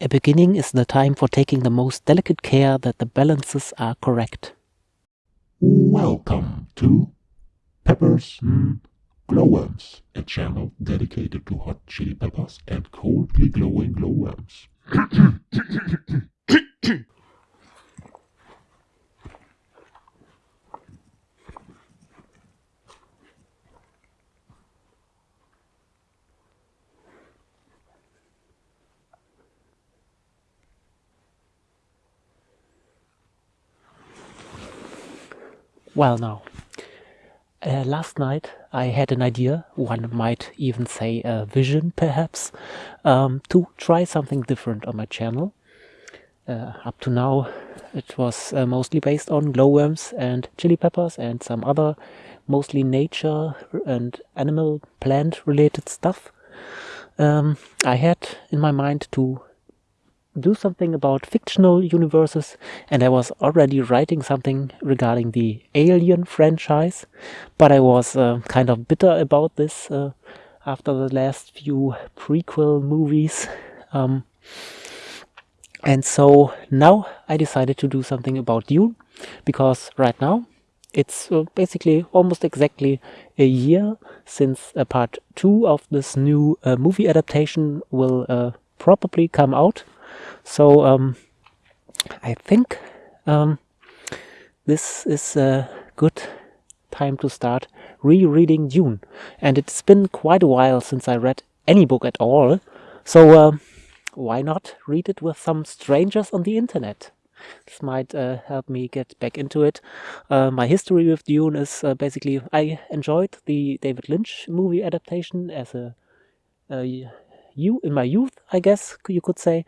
A beginning is the time for taking the most delicate care that the balances are correct. Welcome to Peppers mm, Glowworms, a channel dedicated to hot chili peppers and coldly glowing glowworms. Well, now, uh, last night I had an idea, one might even say a vision perhaps, um, to try something different on my channel. Uh, up to now it was uh, mostly based on glowworms and chili peppers and some other mostly nature and animal plant related stuff. Um, I had in my mind to do something about fictional universes and I was already writing something regarding the Alien franchise but I was uh, kind of bitter about this uh, after the last few prequel movies um, and so now I decided to do something about Dune because right now it's uh, basically almost exactly a year since uh, part two of this new uh, movie adaptation will uh, probably come out so um, I think um, this is a good time to start rereading Dune. And it's been quite a while since I read any book at all. So uh, why not read it with some strangers on the internet? This might uh, help me get back into it. Uh, my history with Dune is uh, basically I enjoyed the David Lynch movie adaptation as a, you in my youth, I guess you could say.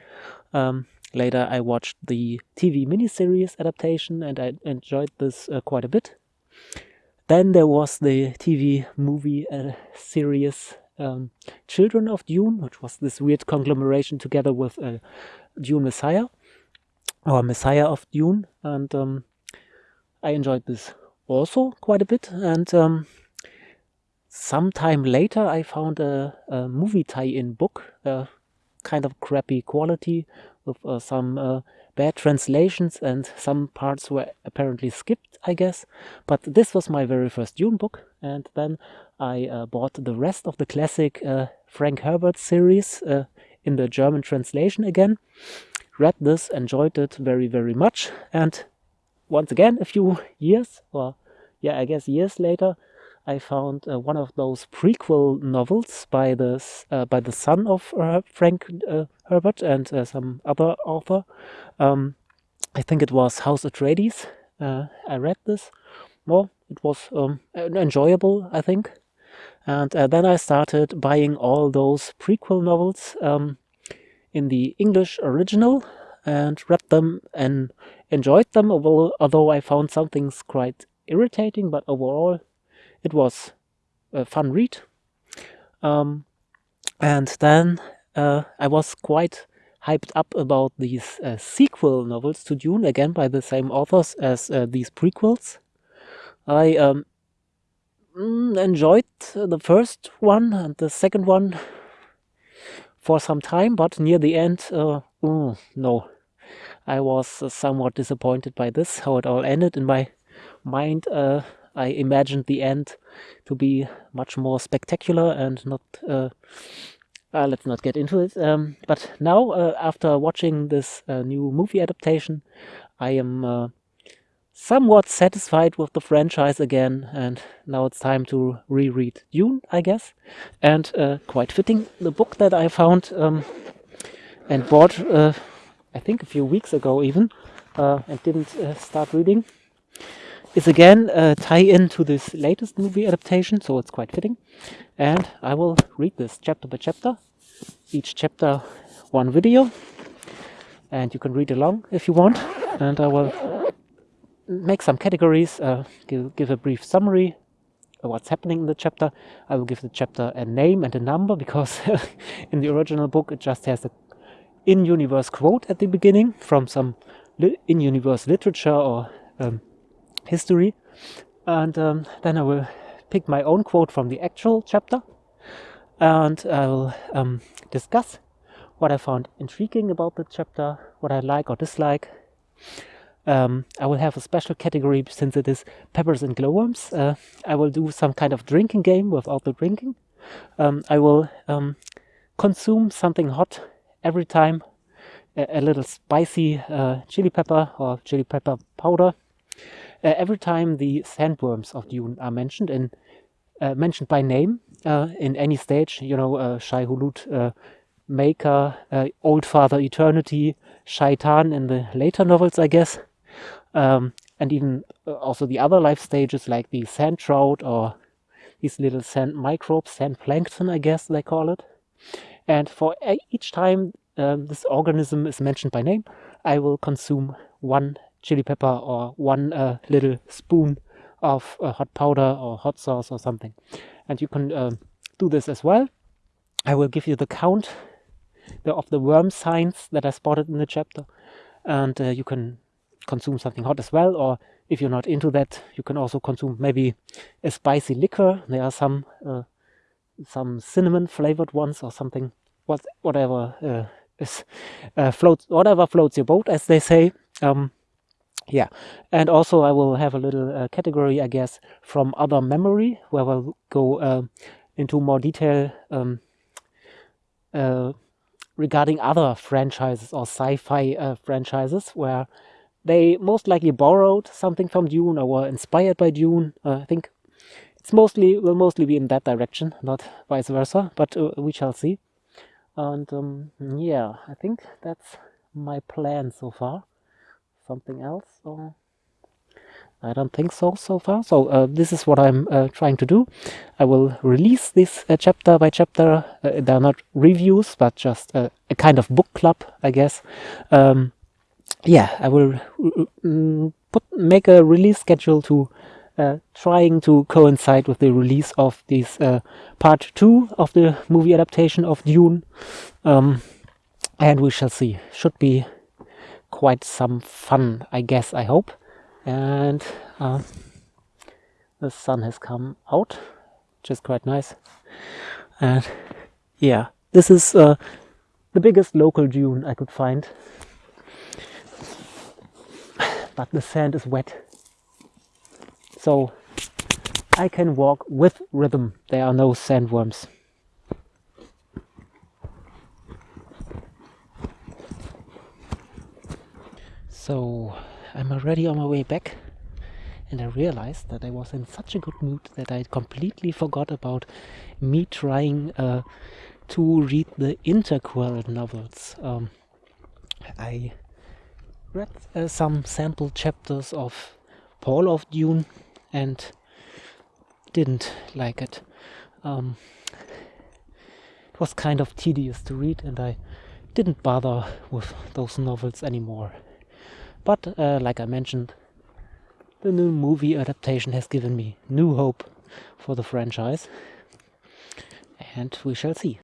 Um, later, I watched the TV miniseries adaptation and I enjoyed this uh, quite a bit. Then there was the TV movie uh, series um, Children of Dune, which was this weird conglomeration together with uh, Dune Messiah, or Messiah of Dune, and um, I enjoyed this also quite a bit. And um, sometime later, I found a, a movie tie-in book, uh, kind of crappy quality with uh, some uh, bad translations and some parts were apparently skipped, I guess. But this was my very first Dune book and then I uh, bought the rest of the classic uh, Frank Herbert series uh, in the German translation again. Read this, enjoyed it very, very much and once again, a few years, or yeah, I guess years later, I found uh, one of those prequel novels by the uh, by the son of uh, Frank uh, Herbert and uh, some other author. Um, I think it was House Atreides. Uh, I read this. Well, it was um, enjoyable, I think. And then I started buying all those prequel novels um, in the English original and read them and enjoyed them, although, although I found some things quite irritating, but overall it was a fun read. Um, and then uh, I was quite hyped up about these uh, sequel novels to Dune, again by the same authors as uh, these prequels. I um, mm, enjoyed the first one and the second one for some time, but near the end, uh, mm, no. I was uh, somewhat disappointed by this, how it all ended in my mind. I imagined the end to be much more spectacular and not. Uh, uh, let's not get into it. Um, but now, uh, after watching this uh, new movie adaptation, I am uh, somewhat satisfied with the franchise again, and now it's time to reread Dune, I guess. And uh, quite fitting, the book that I found um, and bought, I think a few weeks ago even, and didn't start reading is again a tie-in to this latest movie adaptation, so it's quite fitting. And I will read this chapter by chapter, each chapter one video, and you can read along if you want. And I will make some categories, uh, give, give a brief summary of what's happening in the chapter. I will give the chapter a name and a number because in the original book it just has a in-universe quote at the beginning from some in-universe literature or um, history. And um, then I will pick my own quote from the actual chapter and I will um, discuss what I found intriguing about the chapter, what I like or dislike. Um, I will have a special category since it is peppers and glowworms. Uh, I will do some kind of drinking game without the drinking. Um, I will um, consume something hot every time a, a little spicy uh, chili pepper or chili pepper powder. Uh, every time the sandworms of Dune are mentioned in uh, mentioned by name uh, in any stage, you know, uh, Shai Hulud, uh, Maker, uh, Old Father Eternity, Shaitan in the later novels, I guess, um, and even also the other life stages like the sand trout or these little sand microbes, sand plankton, I guess they call it. And for each time um, this organism is mentioned by name, I will consume one chili pepper or one uh, little spoon of uh, hot powder or hot sauce or something. And you can uh, do this as well. I will give you the count the, of the worm signs that I spotted in the chapter. And uh, you can consume something hot as well. Or if you're not into that, you can also consume maybe a spicy liquor. There are some uh, some cinnamon flavored ones or something, what, whatever uh, is floats, whatever floats your boat, as they say. Um, yeah, and also I will have a little uh, category, I guess, from other memory, where we'll go uh, into more detail um, uh, regarding other franchises or sci-fi uh, franchises, where they most likely borrowed something from Dune or were inspired by Dune. Uh, I think it's mostly will mostly be in that direction, not vice versa, but uh, we shall see. And um, yeah, I think that's my plan so far. Something else? Or I don't think so so far. So uh, this is what I'm uh, trying to do. I will release this uh, chapter by chapter. Uh, they're not reviews, but just a kind of book club, I guess. Um, yeah, I will mm, put make a release schedule to uh, trying to coincide with the release of this uh, part two of the movie adaptation of Dune. Um, and we shall see. Should be quite some fun, I guess, I hope. And uh, the sun has come out, which is quite nice. And yeah, this is uh, the biggest local dune I could find. But the sand is wet so I can walk with rhythm. There are no sandworms. So I'm already on my way back and I realized that I was in such a good mood that I completely forgot about me trying uh, to read the interquel novels. Um, I read uh, some sample chapters of Paul of Dune and didn't like it. Um, it was kind of tedious to read and I didn't bother with those novels anymore. But uh, like I mentioned, the new movie adaptation has given me new hope for the franchise and we shall see.